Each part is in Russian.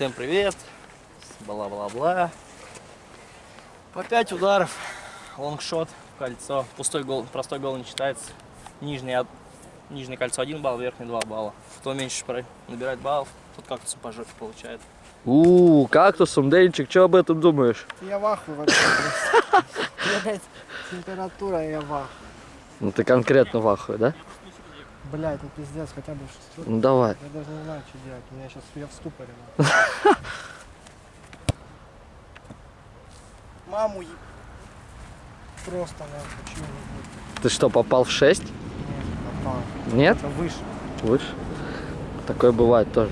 Всем привет. Бла-бла-бла. По 5 ударов. Лонгшот, кольцо. Пустой гол, простой гол не считается. Нижний, от- нижнее кольцо 1 балл, верхний 2 балла. Кто меньше про- набирает баллов, тот как-то по жопе получает. У, кактусом, Денчик, что об этом думаешь? Я в ахуе вообще. Блять, температура, я в ахуе. Ну ты конкретно в ахуе, да? Блять, ну пиздец, хотя бы шестерку. Ну давай. Я даже не знаю, что делать. У меня сейчас я в ступоре. Маму е- Просто нахуй, чего Ты что, попал в 6? будет? Нет, попал. Нет? Это выше. Выше? Такое бывает тоже.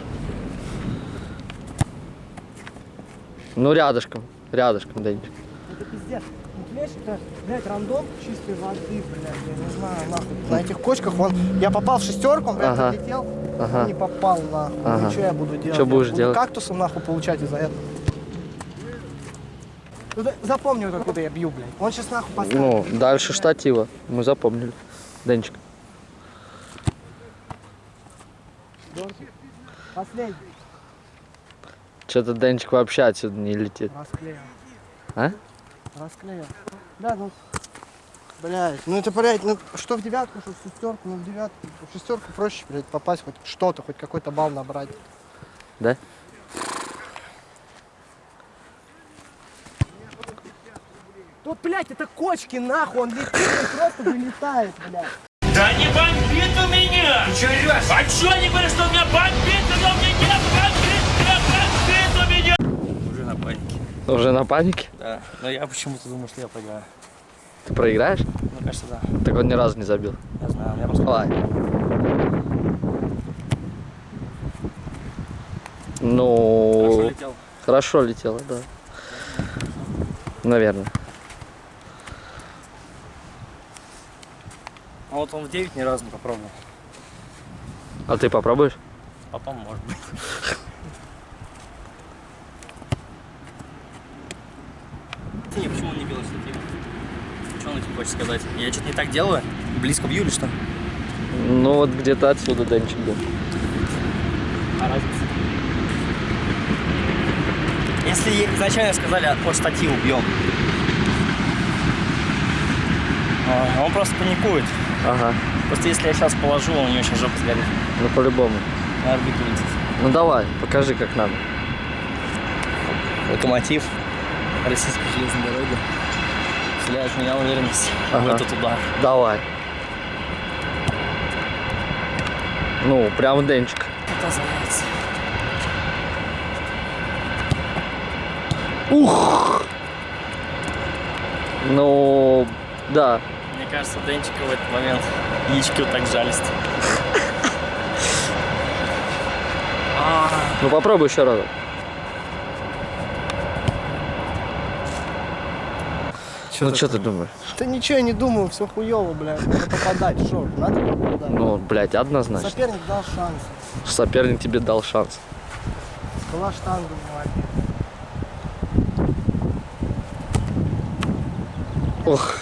Ну рядышком, рядышком, Денчик. Это пиздец. Ну, понимаешь, это, блядь, рандом чистой воды, блядь, я не знаю, нахуй. На этих кочках он, я попал в шестерку, он, блядь, Ага. отлетел, Ага. не попал, нахуй. Ага. Ну, что я буду делать? Я будешь буду делать? кактусом, нахуй, получать из-за этого. Ну, запомни, вот откуда я бью, блядь. Он сейчас, нахуй, поставит. Ну, дальше штатива. Мы запомнили. Денчик. Последний. Что-то Денчик вообще отсюда не летит. Расклеил. А? Расклеил. Да, ну, блядь, ну это, блядь, ну что в девятку, что в шестерку, ну в девятку, в шестерку проще, блядь, попасть хоть что-то, хоть какой-то балл набрать. Да? Тут, блядь, это кочки, нахуй, он летит, он просто вылетает, блядь. Да не бомбит у меня! Ты что орешь? А что не говоришь, что у меня бомбит, но у меня Уже на панике? Да. Но я почему-то думаю, что я проиграю. Ты проиграешь? Мне кажется, да. Так он ни разу не забил. Я знаю, меня просто... Хорошо Ну, летел. хорошо летело, да. Наверное. А вот он в 9 ни разу не попробовал. А ты попробуешь? Потом, может быть. Ты не, почему он не бил штатив? Что он этим хочет сказать? Я что-то не так делаю? Близко бью или что? Ну вот где-то отсюда Денчик был. А разница? Если изначально сказали по штативу бьем, а, он просто паникует. Ага. Просто если я сейчас положу, он у него сейчас жопа сгорит. Ну по-любому. На орбиту летит. Ну давай, покажи как надо. Локомотив российской железной дороги вселяет в меня уверенность в Ага. этот удар. Давай. Ну, прям Денчик. Это заяц. Ух! Ну, да. Мне кажется, Денчика в этот момент яички вот так жалест. А, Ну попробуй еще раз. Ну что ты думаешь? Да ничего я не думаю, все хуево, блядь, надо попадать, шо, надо попадать. Ну, блядь, однозначно. Соперник дал шанс. Соперник тебе дал шанс. Была штанга, молодец. Ох.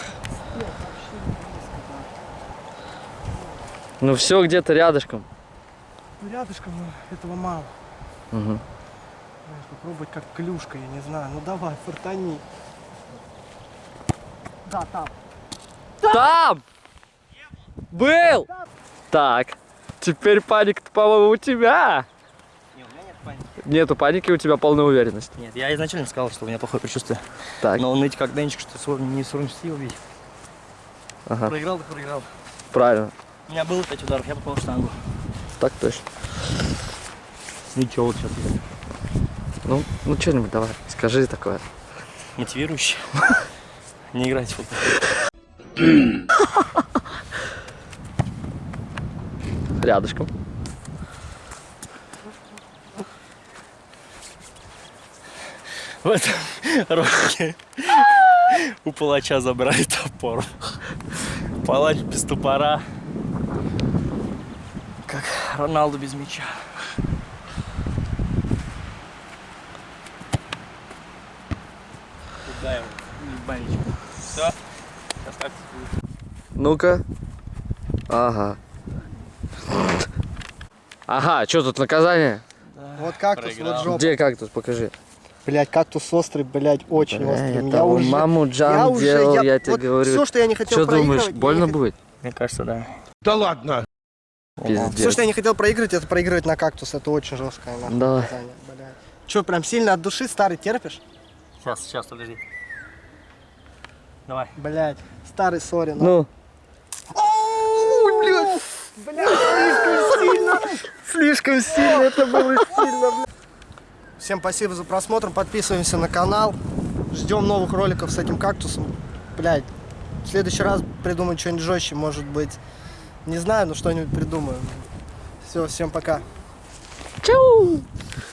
Ну все где-то рядышком. Ну, рядышком, но этого мало. Угу. Знаешь, попробовать как клюшка, я не знаю. Ну давай, фортани. Да, там. Там! Был! Так. Теперь паника, по-моему, у тебя. не, у меня нет паники. Нету паники, у тебя полная уверенность. Нет, я изначально сказал, что у меня плохое предчувствие. Так, Но ныть как Денчик, что не совместил бить. ага, Проиграл, так проиграл. правильно. У меня было 5 ударов, я попал в штангу. Так точно. Ничего, вот сейчас. Ну, ну что-нибудь давай, скажи такое. Мотивирующий. Не играть в футбол. Рядышком. В этом ролике у палача забрали топор. Палач без топора. Как Роналду без мяча. Куда его? Все. Сейчас как будет. Ну-ка. Ага. Ага, что тут наказание? Вот кактус, проиграл. вот жопа. Где кактус? Покажи. Блять, кактус острый, блять, очень Бля, острый. это Я уже, маму Джан я уже, делал, я, тебе вот говорю. Все, что я не хотел Что думаешь, я больно будет? Мне кажется, да. Да ладно. Пиздец. Все, что я не хотел проигрывать, это проигрывать на кактус. Это очень жесткое нахуй, Да. наказание, блядь. Че, прям сильно от души старый терпишь? Сейчас, сейчас, подожди. Давай. Блять, старый сори. нахуй. Ну, Ой, блядь, слишком сильно, слишком сильно, это было сильно, блядь. Всем спасибо за просмотр, подписываемся на канал, ждем новых роликов с этим кактусом. Блядь, в следующий раз придумаю что-нибудь жестче, может быть, не знаю, но что-нибудь придумаю. Все, всем пока. чау!